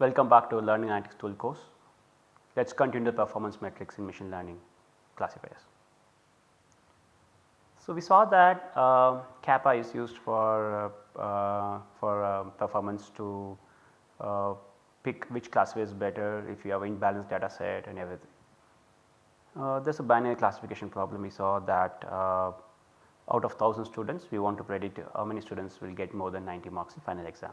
Welcome back to Learning Analytics tool course. Let us continue the performance metrics in machine learning classifiers. So, we saw that uh, kappa is used for, uh, for uh, performance to uh, pick which classifier is better if you have an imbalanced data set and everything. Uh, there is a binary classification problem we saw that uh, out of 1000 students we want to predict how many students will get more than 90 marks in final exam.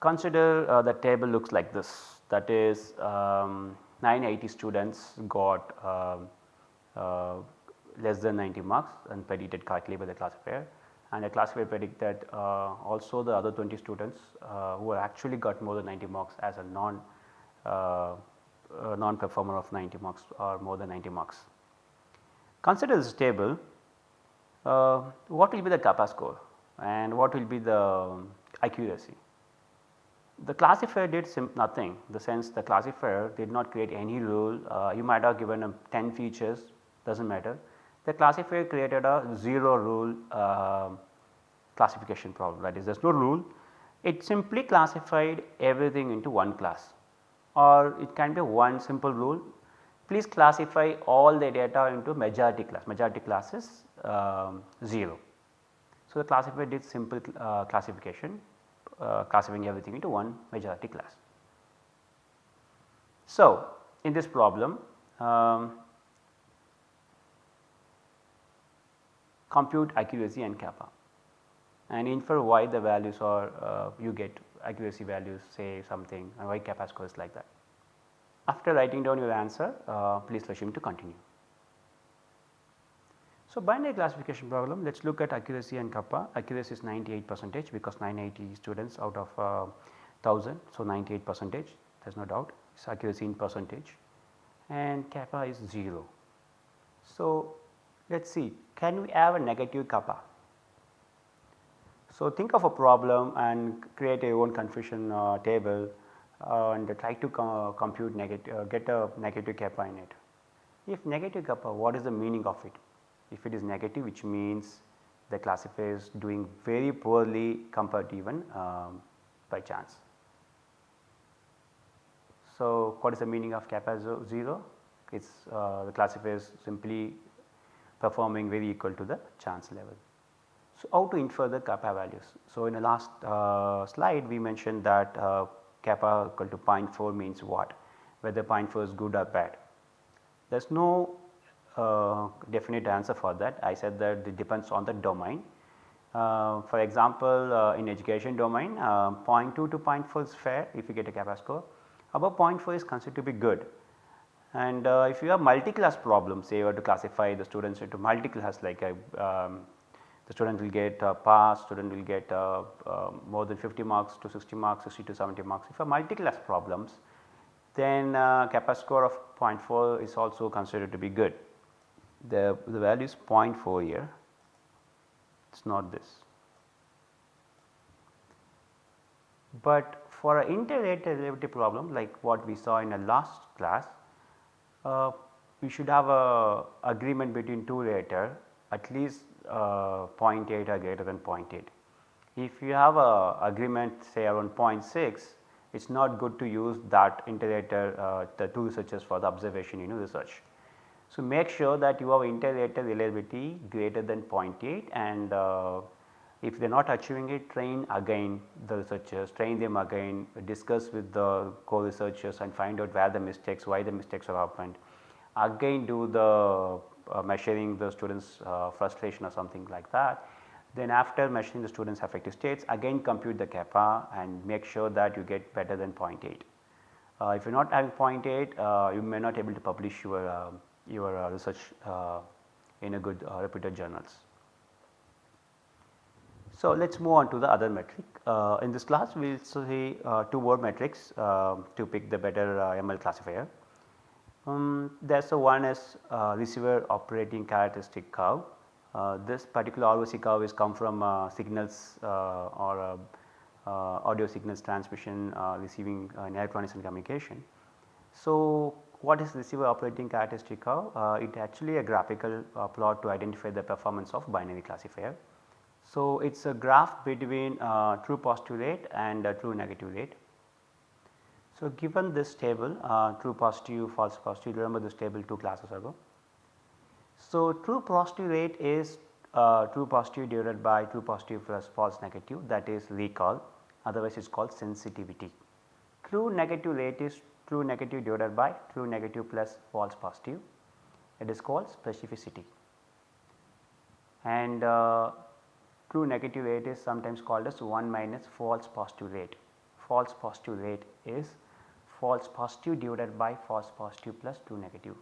Consider uh, the table looks like this that is um, 980 students got um, uh, less than 90 marks and predicted correctly by the classifier and the classifier predicted uh, also the other 20 students uh, who actually got more than 90 marks as a non uh, non performer of 90 marks or more than 90 marks. Consider this table what will be the kappa score and what will be the accuracy. The classifier did nothing the sense the classifier did not create any rule uh, you might have given 10 features does not matter. The classifier created a 0 rule uh, classification problem that is there is no rule it simply classified everything into one class or it can be one simple rule please classify all the data into majority class majority class is um, 0. So, the classifier did simple uh, classification uh, classifying everything into one majority class. So, in this problem um, compute accuracy and kappa and infer why the values are uh, you get accuracy values say something and why kappa scores like that. After writing down your answer uh, please assume to continue. So, binary classification problem let us look at accuracy and kappa accuracy is 98 percentage because 980 students out of uh, 1000. So, 98 percentage there is no doubt it is accuracy in percentage and kappa is 0. So, let us see can we have a negative kappa. So, think of a problem and create your own confusion uh, table uh, and try to co compute negative uh, get a negative kappa in it. If negative kappa what is the meaning of it? If it is negative which means the classifier is doing very poorly compared to even um, by chance. So, what is the meaning of kappa 0? It is uh, the classifier is simply performing very equal to the chance level. So, how to infer the kappa values? So, in the last uh, slide we mentioned that uh, kappa equal to 0.4 means what whether 0.4 is good or bad. There is no uh, definite answer for that I said that it depends on the domain. Uh, for example, uh, in education domain uh, 0.2 to 0.4 is fair if you get a kappa score above 0.4 is considered to be good and uh, if you have multi-class problems say you have to classify the students into multi-class like a, um, the student will get uh, pass, student will get uh, more than 50 marks to 60 marks, 60 to 70 marks. If you have multi-class problems then uh, kappa score of 0.4 is also considered to be good. The, the value is 0.4 here, it is not this. But for an derivative problem like what we saw in the last class uh, we should have a agreement between two rater at least uh, 0.8 or greater than 0.8. If you have a agreement say around 0.6 it is not good to use that inter-rater uh, the two researchers for the observation you know research. So, make sure that you have inter-rater reliability greater than 0.8 and uh, if they are not achieving it train again the researchers, train them again, discuss with the co-researchers and find out where the mistakes, why the mistakes have happened. Again do the uh, measuring the students uh, frustration or something like that. Then after measuring the students affective states again compute the kappa and make sure that you get better than 0.8. Uh, if you are not having 0.8 uh, you may not able to publish your, uh, your uh, research in a good reputed journals. So, let us move on to the other metric. Uh, in this class we will see uh, two more metrics uh, to pick the better uh, ML classifier. Um, there is a one is uh, receiver operating characteristic curve. Uh, this particular ROC curve is come from signals or audio signals transmission receiving in electronics and communication. So, what is receiver operating characteristic curve? it actually a graphical plot to identify the performance of binary classifier. So, it is a graph between uh, true positive rate and uh, true negative rate. So, given this table uh, true positive false positive remember this table 2 classes ago. So, true positive rate is uh, true positive divided by true positive plus false negative that is recall otherwise it is called sensitivity. True negative rate is true negative divided by true negative plus false positive it is called specificity and uh, true negative rate is sometimes called as 1 minus false positive rate. False positive rate is false positive divided by false positive plus true negative.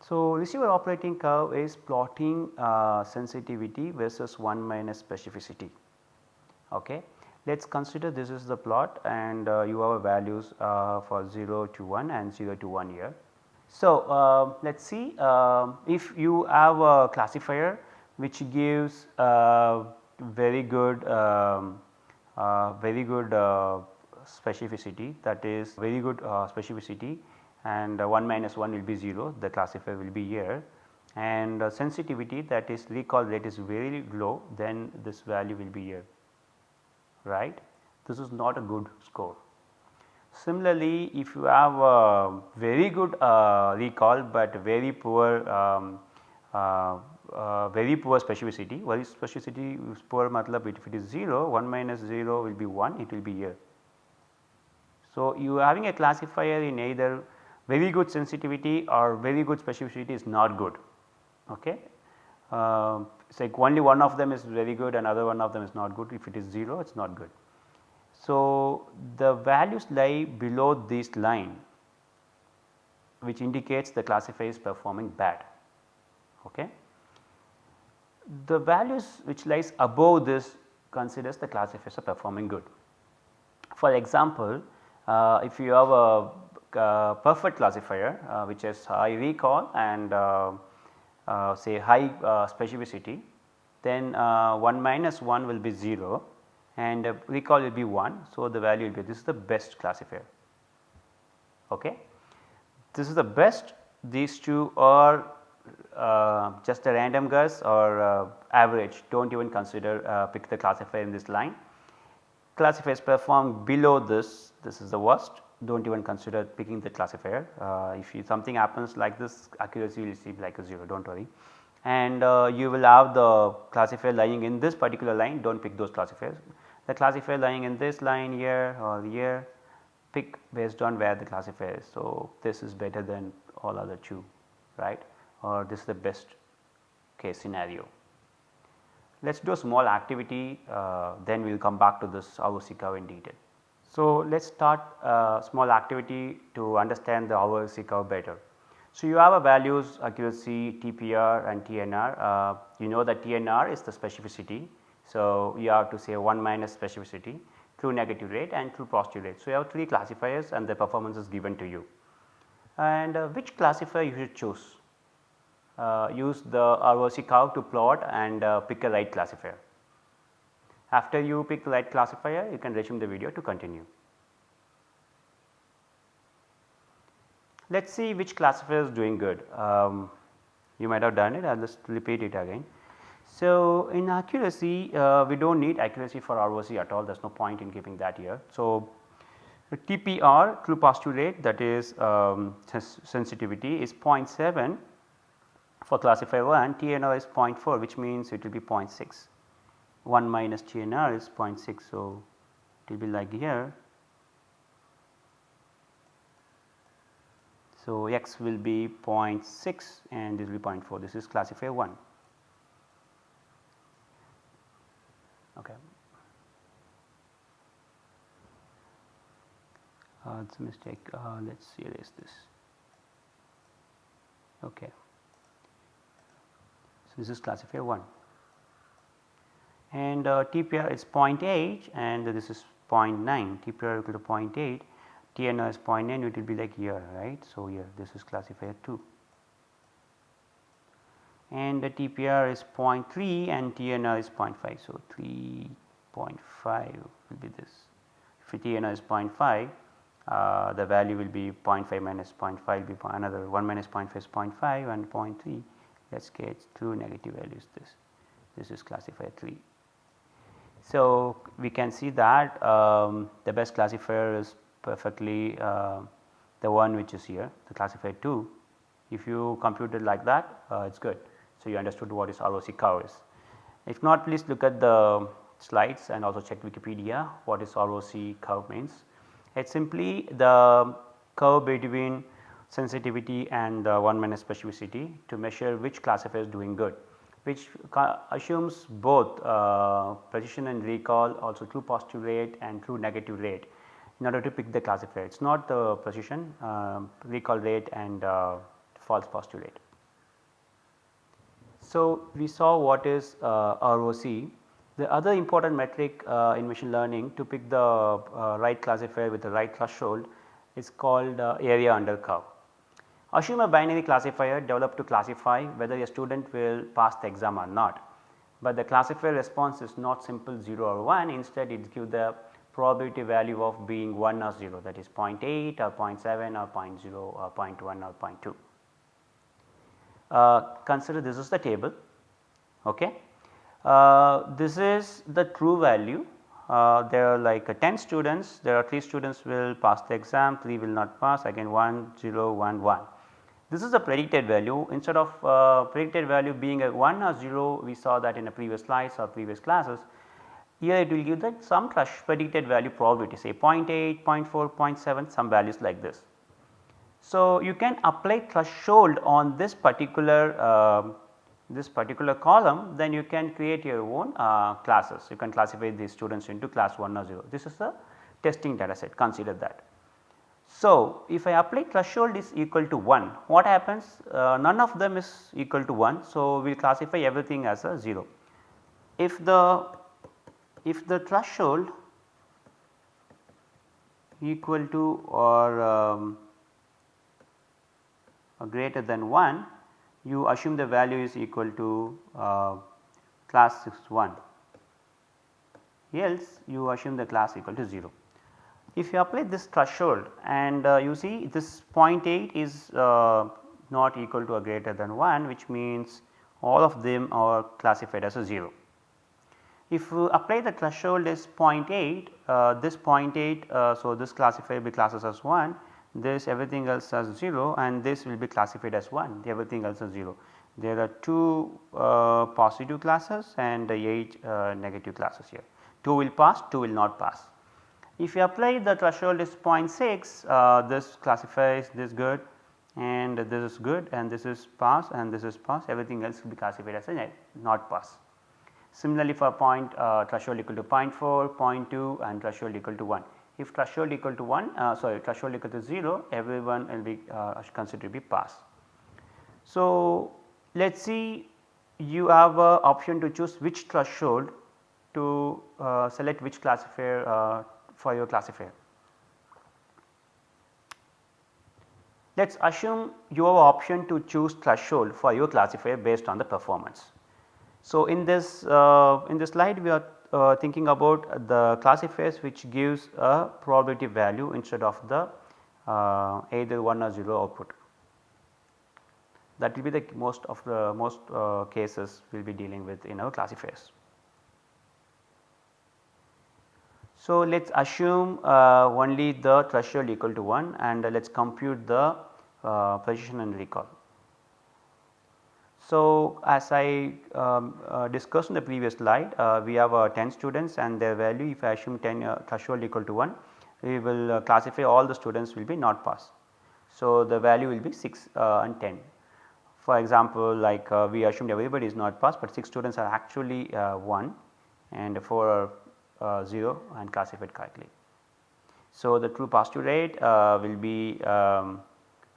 So, receiver operating curve is plotting uh, sensitivity versus 1 minus specificity. Okay. Let us consider this is the plot and uh, you have values uh, for 0 to 1 and 0 to 1 here. So, uh, let us see um, if you have a classifier which gives uh, very good um, uh, very good specificity that is very good specificity and uh, 1 minus 1 will be 0 the classifier will be here and uh, sensitivity that is recall rate is very low then this value will be here right. This is not a good score. Similarly, if you have a very good uh, recall but very poor um, uh, uh, very poor specificity, very specificity is poor matlab if it is 0 1 minus 0 will be 1 it will be here. So, you are having a classifier in either very good sensitivity or very good specificity is not good. Okay. Uh, it's like only one of them is very good and other one of them is not good if it is 0 it is not good. So, the values lie below this line which indicates the classifier is performing bad. Okay. The values which lies above this considers the classifiers are performing good. For example, uh, if you have a uh, perfect classifier uh, which has high recall and uh, uh say high uh, specificity then uh, 1 minus 1 will be 0 and recall will be 1. So, the value will be this is the best classifier. Okay. This is the best these two are just a random guess or average do not even consider pick the classifier in this line. Classifiers perform below this this is the worst do not even consider picking the classifier. Uh, if you, something happens like this accuracy will seem like a 0 do not worry and uh, you will have the classifier lying in this particular line do not pick those classifiers. The classifier lying in this line here or here pick based on where the classifier is. So, this is better than all other two right or this is the best case scenario. Let us do a small activity uh, then we will come back to this ROC curve in detail. So, let us start a small activity to understand the ROC curve better. So, you have a values accuracy TPR and TNR uh, you know that TNR is the specificity. So, you have to say 1 minus specificity true negative rate and true positive rate. So, you have 3 classifiers and the performance is given to you and uh, which classifier you should choose uh, use the ROC curve to plot and uh, pick a right classifier. After you pick the right classifier you can resume the video to continue. Let us see which classifier is doing good. Um, you might have done it I will just repeat it again. So, in accuracy uh, we do not need accuracy for ROC at all there is no point in giving that here. So, TPR true positive rate that is um, sensitivity is 0.7 for classifier 1 TNR is 0.4 which means it will be 0.6. 1 minus TNR is 0.6. So, it will be like here. So, x will be 0.6 and this will be 0.4 this is classifier 1. Okay. Uh, it's a mistake. Uh, let's erase this. Okay. So, this is classifier 1 and uh, TPR is 0.8 and this is 0.9 TPR equal to 0.8 TNR is 0.9 it will be like here right. So, here this is classifier 2 and the TPR is 0.3 and TNR is 0.5. So, 3.5 will be this. If TNR is 0.5 uh, the value will be 0.5 minus 0.5 will be another 1 minus 0.5 is 0.5 and 0.3 let us get two negative values this. This is classifier 3 so, we can see that um, the best classifier is perfectly uh, the one which is here the classifier 2 if you compute it like that uh, it is good. So, you understood what is ROC curve is. If not please look at the slides and also check Wikipedia what is ROC curve means. It is simply the curve between sensitivity and uh, 1 minus specificity to measure which classifier is doing good which assumes both uh, precision and recall also true positive rate and true negative rate in order to pick the classifier. It is not the precision, uh, recall rate and uh, false positive rate. So, we saw what is uh, ROC. The other important metric uh, in machine learning to pick the uh, right classifier with the right threshold is called area under curve. Assume a binary classifier developed to classify whether a student will pass the exam or not, but the classifier response is not simple 0 or 1 instead it gives the probability value of being 1 or 0 that is 0.8 or 0.7 or 0.0 or 0.1 or 0.2. Uh, consider this is the table. Okay. Uh, this is the true value. Uh, there are like uh, 10 students. There are 3 students will pass the exam. 3 will not pass. Again 1 0 1 1 this is the predicted value instead of uh, predicted value being a 1 or 0 we saw that in the previous slides or previous classes. Here it will give that some predicted value probability say 0 0.8, 0 0.4, 0.7 some values like this. So, you can apply threshold on this particular uh, this particular column then you can create your own uh, classes. You can classify these students into class 1 or 0. This is the testing data set consider that. So, if I apply threshold is equal to 1 what happens uh, none of them is equal to 1. So, we will classify everything as a 0. If the if the threshold equal to or um, greater than 1 you assume the value is equal to uh, class 1 else you assume the class equal to 0. If you apply this threshold and uh, you see this 0.8 is uh, not equal to or greater than 1 which means all of them are classified as a 0. If you apply the threshold is 0.8 uh, this 0.8 uh, so this classified be classes as 1 this everything else as 0 and this will be classified as 1 everything else as 0. There are 2 uh, positive classes and 8 uh, negative classes here 2 will pass 2 will not pass. If you apply the threshold is 0.6 uh, this classifies this good and this is good and this is pass and this is pass everything else will be classified as a not pass. Similarly for point uh, threshold equal to 0.4, 0.2 and threshold equal to 1. If threshold equal to 1 uh, sorry threshold equal to 0 everyone will be uh, considered to be pass. So let us see you have a option to choose which threshold to uh, select which classifier uh, for your classifier. Let us assume you have option to choose threshold for your classifier based on the performance. So, in this uh, in this slide we are uh, thinking about the classifiers which gives a probability value instead of the uh, either 1 or 0 output. That will be the most of the most uh, cases we will be dealing with in our classifiers. So, let us assume uh, only the threshold equal to 1 and uh, let us compute the uh, precision and recall. So, as I um, uh, discussed in the previous slide uh, we have uh, 10 students and their value if I assume 10 threshold equal to 1 we will classify all the students will be not pass. So, the value will be 6 and 10. For example, like we assumed everybody is not pass, but 6 students are actually 1 and 4 are uh, 0 and classified correctly. So, the true positive rate uh, will be um,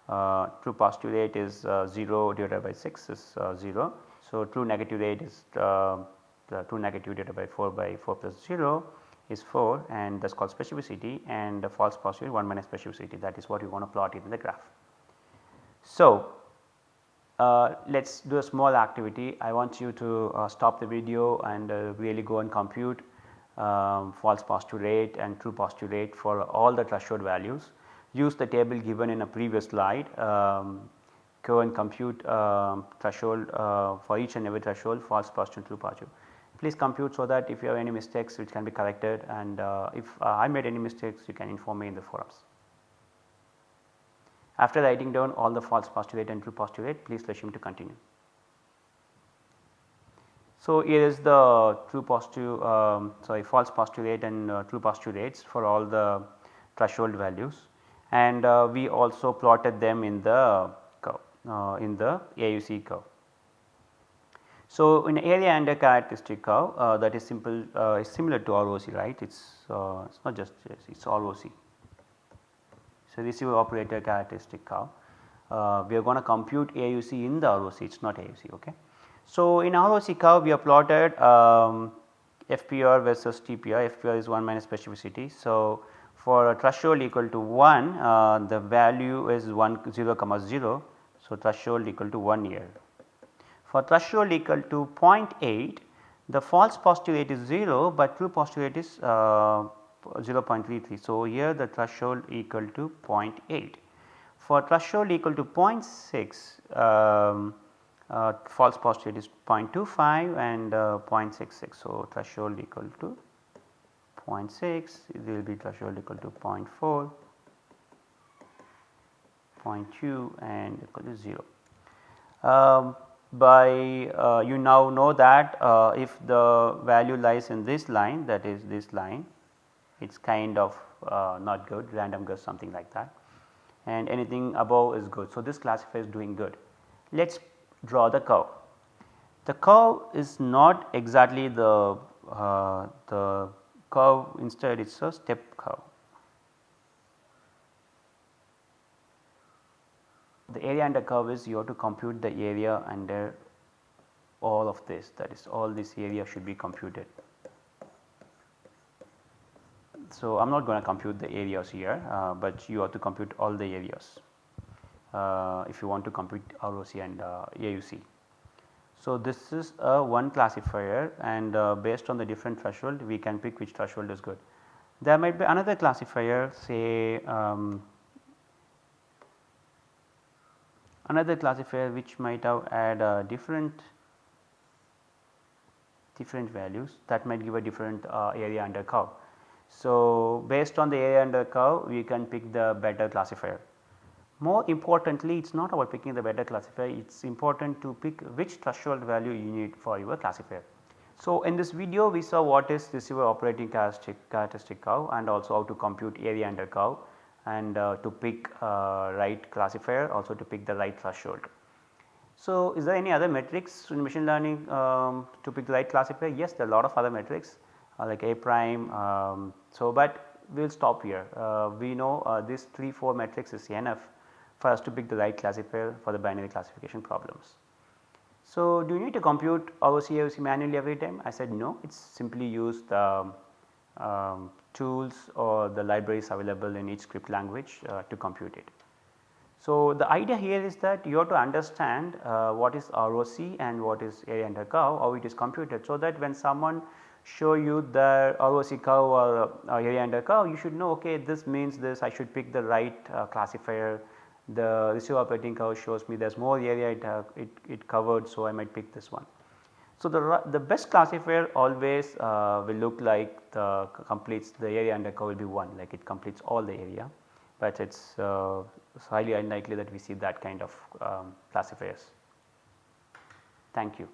uh, true positive rate is 0 divided by 6 is 0. So, true negative rate is the true negative divided by 4 by 4 plus 0 is 4 and that is called specificity and the false positive 1 minus specificity that is what you want to plot in the graph. So, uh, let us do a small activity I want you to uh, stop the video and uh, really go and compute um, false positive rate and true positive rate for all the threshold values. Use the table given in a previous slide, um, go and compute um, threshold uh, for each and every threshold false positive true positive. please compute so that if you have any mistakes which can be corrected and uh, if uh, I made any mistakes you can inform me in the forums. After writing down all the false postulate and true postulate please resume to continue. So, here is the true postulate um, sorry false postulate and uh, true postulates for all the threshold values and uh, we also plotted them in the curve uh, in the AUC curve. So, in area under characteristic curve uh, that is simple uh, is similar to ROC right it is uh, it is not just it is ROC. So, receiver operator characteristic curve we are going to compute AUC in the ROC it is not AUC ok. So, in ROC curve we have plotted um, FPR versus TPR, FPR is 1 minus specificity. So, for a threshold equal to 1 uh, the value is 1 0 comma 0. So, threshold equal to 1 year. For threshold equal to 0.8 the false postulate is 0, but true postulate is uh, 0.33. So, here the threshold equal to 0.8. For threshold equal to 0.6 um, uh, false positive is 0.25 and uh, 0.66. So, threshold equal to 0.6 it will be threshold equal to 0.4, 0.2 and equal to 0. Um, by uh, you now know that uh, if the value lies in this line that is this line it is kind of uh, not good random guess something like that and anything above is good. So, this classifier is doing good. Let us draw the curve. The curve is not exactly the, uh, the curve instead it is a step curve. The area under curve is you have to compute the area under all of this that is all this area should be computed. So, I am not going to compute the areas here, uh, but you have to compute all the areas if you want to compute ROC and uh, AUC. So, this is a one classifier and uh, based on the different threshold we can pick which threshold is good. There might be another classifier say um, another classifier which might have add uh, different different values that might give a different uh, area under curve. So, based on the area under curve we can pick the better classifier. More importantly it is not about picking the better classifier it is important to pick which threshold value you need for your classifier. So, in this video we saw what is receiver operating characteristic, curve and also how to compute area under curve and uh, to pick uh, right classifier also to pick the right threshold. So, is there any other metrics in machine learning um, to pick the right classifier? Yes, there are a lot of other metrics uh, like A prime. Um, so, but we will stop here. Uh, we know uh, this 3 4 metrics is enough for us to pick the right classifier for the binary classification problems. So, do you need to compute ROC AUC manually every time? I said no, it is simply use the um, tools or the libraries available in each script language uh, to compute it. So, the idea here is that you have to understand uh, what is ROC and what is area under curve, how it is computed. So, that when someone show you the ROC curve or uh, area under curve, you should know okay this means this I should pick the right uh, classifier the receiver operating curve shows me there is more area it, uh, it, it, covered so I might pick this one. So, the, the best classifier always uh, will look like the completes the area under curve will be 1 like it completes all the area, but it is uh, highly unlikely that we see that kind of um, classifiers. Thank you.